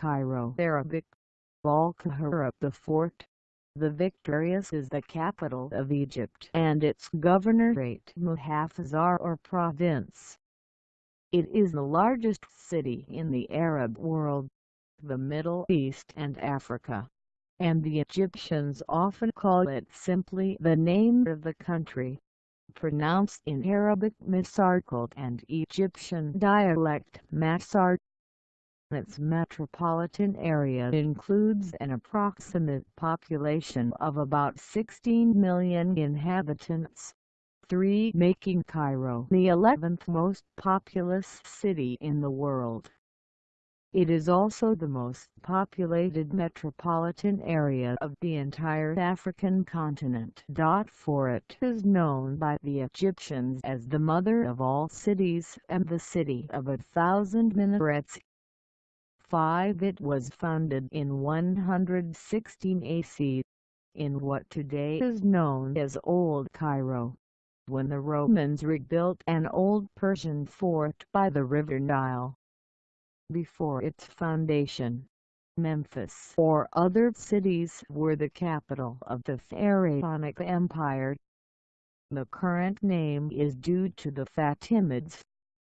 Cairo Arabic, Al-Qahira the fort. The Victorious is the capital of Egypt and its governorate Muhafazar or province. It is the largest city in the Arab world, the Middle East and Africa, and the Egyptians often call it simply the name of the country pronounced in Arabic Masarqald and Egyptian dialect Masar. Its metropolitan area includes an approximate population of about 16 million inhabitants, 3 making Cairo the 11th most populous city in the world. It is also the most populated metropolitan area of the entire African continent. For it is known by the Egyptians as the mother of all cities and the city of a thousand minarets. 5. It was founded in 116 AC, in what today is known as Old Cairo, when the Romans rebuilt an old Persian fort by the river Nile before its foundation. Memphis or other cities were the capital of the Pharaonic Empire. The current name is due to the Fatimids,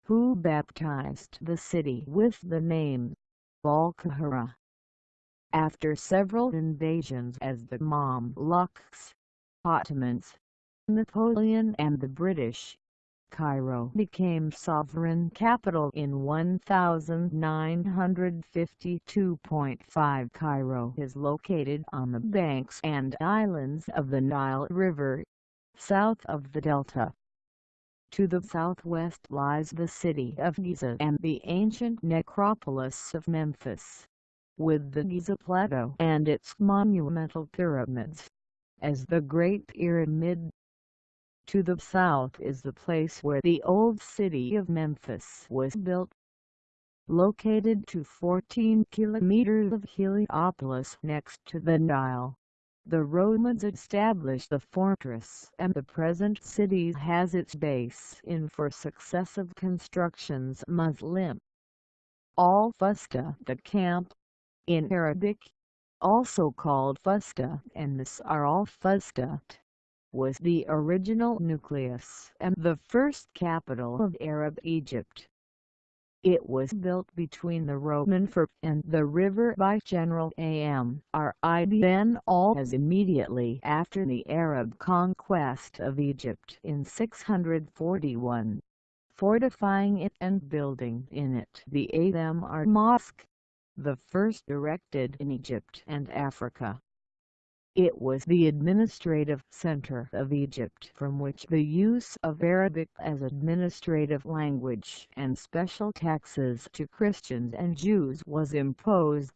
who baptized the city with the name Al-Qahira. After several invasions as the Mamluks, Ottomans, Napoleon and the British, Cairo became sovereign capital in 1952.5 Cairo is located on the banks and islands of the Nile River, south of the delta. To the southwest lies the city of Giza and the ancient necropolis of Memphis, with the Giza Plateau and its monumental pyramids, as the Great Pyramid to the south is the place where the old city of Memphis was built. Located to 14 kilometers of Heliopolis next to the Nile, the Romans established the fortress and the present city has its base in for successive constructions Muslim. Al-Fustat the camp, in Arabic, also called Fustat and Nasar al-Fustat was the original nucleus and the first capital of Arab Egypt. It was built between the Roman fort and the river by General Amr ibn al-As immediately after the Arab conquest of Egypt in 641, fortifying it and building in it the Amr Mosque, the first erected in Egypt and Africa. It was the administrative center of Egypt from which the use of Arabic as administrative language and special taxes to Christians and Jews was imposed,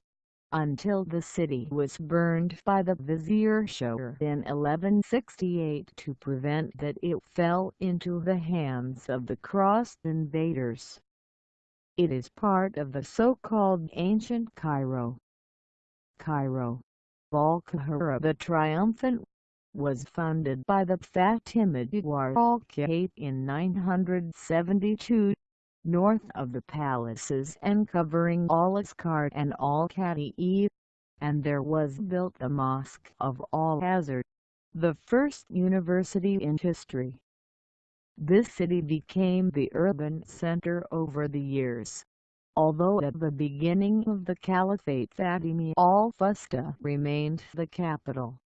until the city was burned by the Vizier Shawar in 1168 to prevent that it fell into the hands of the cross invaders. It is part of the so-called Ancient Cairo. Cairo Al-Qahira the Triumphant was founded by the Fatimid Al-Qahit in 972, north of the palaces and covering Al-Askar and Al-Qatai, and there was built the Mosque of Al-Azhar, the first university in history. This city became the urban center over the years although at the beginning of the Caliphate Fatimi al-Fustat remained the capital.